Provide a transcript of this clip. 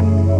you